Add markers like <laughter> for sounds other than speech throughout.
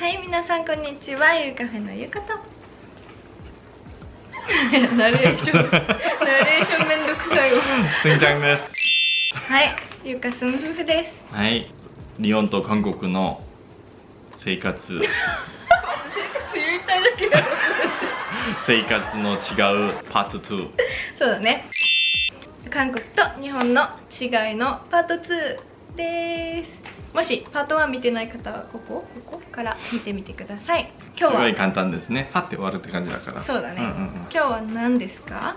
はい皆さんこんにちはゆうカフェのゆうかと。<laughs> ナレーションナレーションめんどくさいわ。すんちゃんです。はいゆうかすん夫婦です。はい。日本と韓国の生活。言いたいだけだろ。生活の違うパート2そうだね。韓国と日本の違いのパート2ですもしパート1見てない方はここここから見てみてください。今日はすごい簡単ですね。パッて終わるって感じだから。そうだね、んうんうん。今日は何ですか？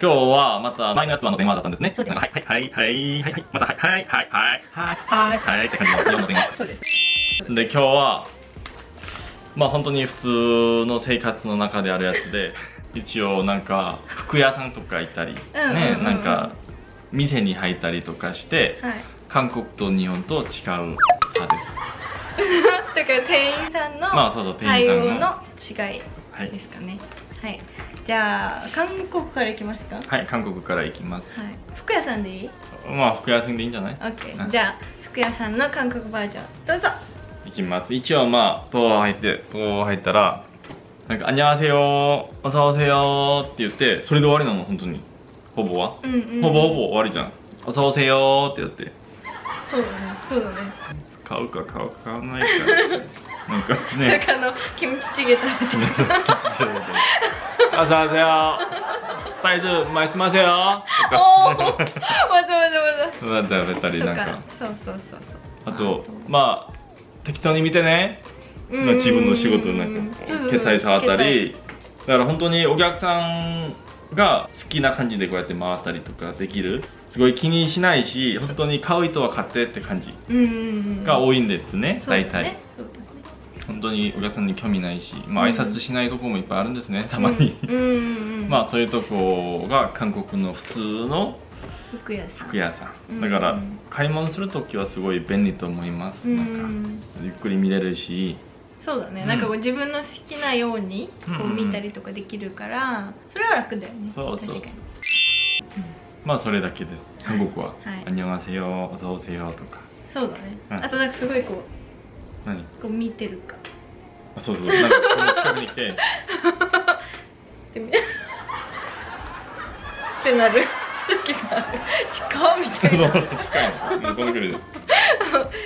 今日はまた前のやつはの電話だったんですね。そうです。はいはいはい。はいはいまたはいはいはいはい。はいはいはい。って感じの4の電話そうですで今日はまあ本当に普通の生活の中であるやつで一応なんか服屋さんとか行ったり、うんうんうんねなんか店に入ったりとかして、はい、韓国と日本と違う派です。<laughs> だから店員さんの対応の違いですかね、はい、はい、じゃあ韓国からいきますか？はい韓国からいきます、はい、服屋さんでいい？まあ服屋さんでいいんじゃない ?OK、じゃあ服屋さんの韓国バージョンどうぞ。いきます。一応まあド入ってド入ったらなんか「あにゃわせよおさおせよ」って言ってそれで終わりなの本当に。ほぼは、うんうん、ほぼほぼ終わりじゃん。おそうせよってやって。そうだね。そうだね。買うか買うか買わないか。なんかね。なあのキムチチゲ食べて。あそうせよサイズ前すませよとか。おおわざわざわざわざべたりなんか。そうそうそうあとまあ適当に見てね。自分の仕事なんか決済触ったり。だから本当にお客さんが好きな感じでこうやって回ったりとかできる。すごい気にしないし本当に買う人は買ってって感じ。が多いんですね、大体。ね本当にお客さんに興味ないし、まあうん。挨拶しないとこもいっぱいあるんですねたまに、まあそういうとこが韓国の普通の服屋さん。服屋さうん。んだから買い物する時はすごい便利と思います、うなんかん。ゆっくり見れるしそうだね、うんなんかこう自分の好きなようにこううんうん見たりとかできるからそれは楽だよねそうそうそう確かにまあそれだけです韓国ははい「안녕하세요」「어서오세요」とかそうだね、うんあとなんかすごいこ何うこう見てるかあそうそうなんかこの近くに来てっ<laughs> てみってなる時がある近っみたいそうな近いのこの距離で「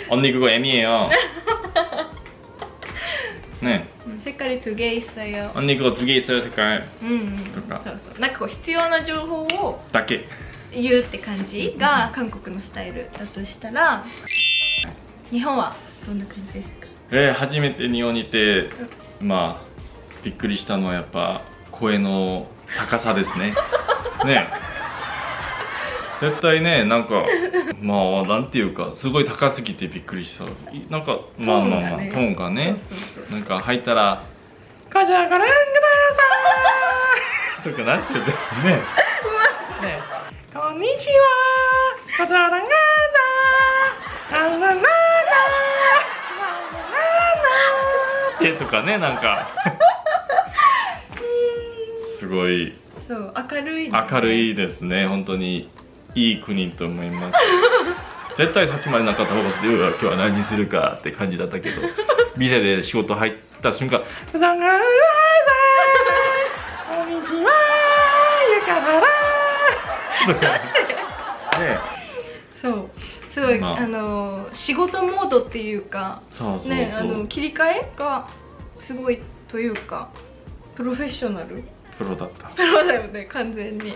언니그거애미예요」 ね색깔이두 개 있어요 언니그거두개있어요색깔 うんうんとかそうそうなんかこう必要な情報をだけ言うって感じが韓国のスタイルだとしたら日本はどんな感じですかえー、初めて日本にいてまあびっくりしたのはやっぱ声の高さですねね 絶対ねなんか <laughs> まあなんていうかすごい高すぎてびっくりした。いなんかまあまあまあトーンがねなんか入ったら「カジャガラングダさー」とかなっててね。ね。こんにちはカジャランガダーランランランラーってとかねなんかすごいそう明るい、ね、明るいですね本当にいい国と思います。<laughs> 絶対さっきまでなかった方が今日は何するかって感じだったけど <laughs> 店で仕事入った瞬間「こんにちはゆかはら」と <laughs> かねそう。すごい、まああ、の仕事モードっていうかねあの切り替えがすごいというかプロフェッショナルプロだった。プロだよね完全に。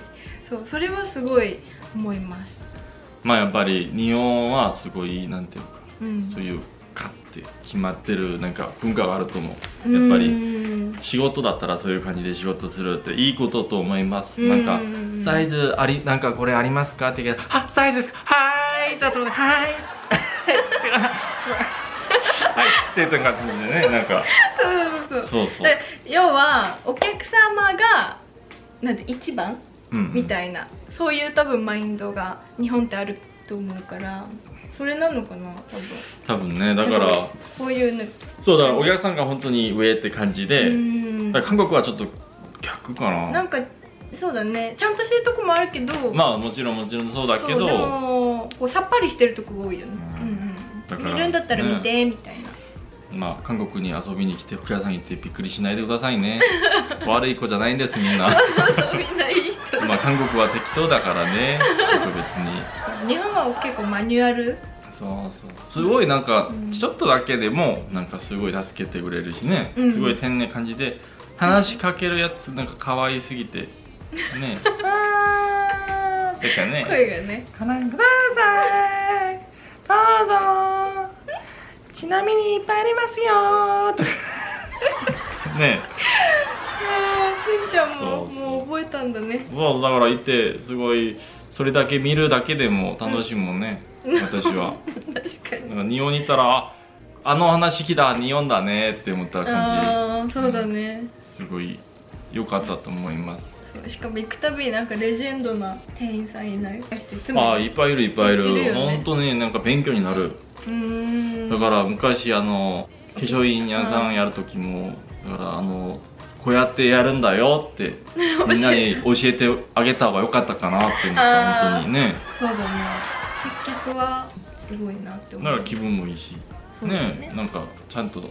そうそれはすごい思います。まあやっぱり日本はすごいなんていうかうん。そういうかって決まってるなんか文化があると思う。やっぱりり仕事だったらそういう感じで仕事するっていいことと思います。なんかサイズありなんかこれありますか？って聞いたら「あサイズです。かはい。ちょっと待ってはい」はいっていう。感じでねなんかそう。そうそう。で要はお客様がなんて一番うんみたいな、そういう多分マインドが日本ってあると思うからそれなのかな多分。多分ねだからこういうの。そうだからお客さんが本当に上って感じで、韓国はちょっと逆かな。なんかそうだね。ちゃんとしてるとこもあるけどまあもちろんもちろんそうだけど。でもこうさっぱりしてるとこが多いよね、ううんん。うん、見るんだったら見て、みたいなまあ韓国に遊びに来て服屋さん行ってびっくりしないでくださいね。<laughs> 悪い子じゃないんですみんな。みんないい人まあ韓国は適当だからね <laughs> 特別に。日本は結構マニュアル？そうそう。すごいなんかうん。ちょっとだけでもなんかすごい助けてくれるしね、うん。すごい天然感じで話しかけるやつなんか可愛すぎてね。<laughs> あー。てかね。声がねご覧くださいどうぞちなみにいっぱいありますよとかねあーふんちゃんももう覚えたんだね。そうだからいてすごいそれだけ見るだけでも楽しいもんね、私は。<laughs> 確かに。なんか日本にいたらああの話聞いた日本だねって思った感ああそうだね。じすごい良かったと思いますしかも行くたびになんかレジェンドな店員さんいない？人いつもあいっぱいいるいっぱいいる。いるよね。本当になんか勉強になる。だから昔あの化粧品屋さんやる時もだからあのこうやってやるんだよって <laughs> みんなに教えてあげた方が良かったかなって思った本当にね。そうだね。接客はすごいなって思う。だから気分もいいし。ね。ねなんかちゃんと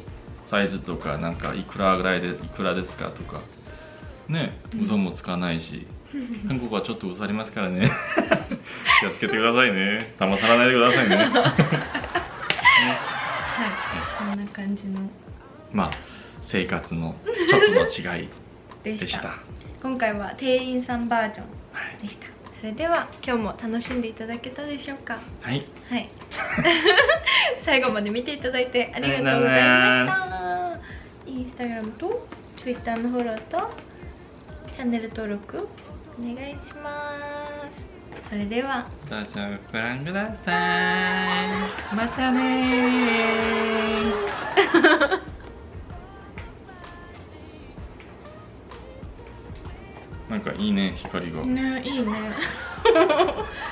サイズとかなんかいくらぐらいでいくらですかとかねうん。嘘もつかないし、韓国はちょっと嘘ありますからね。<laughs> 気をつけてくださいね。騙されないでくださいね。ね <laughs> はい。そんな感じの。まあ生活のちょっとの違い <laughs> でした。今回は店員さんバージョンはい、でした。それでは今日も楽しんでいただけたでしょうか？はい、はい。最後まで見ていただいてありがとうございました。インスタグラムと Twitter のフォローとチャンネル登録お願いします。それでは。どうぞご覧ください。またね <laughs> なんかいいね光が。ねいいね <laughs>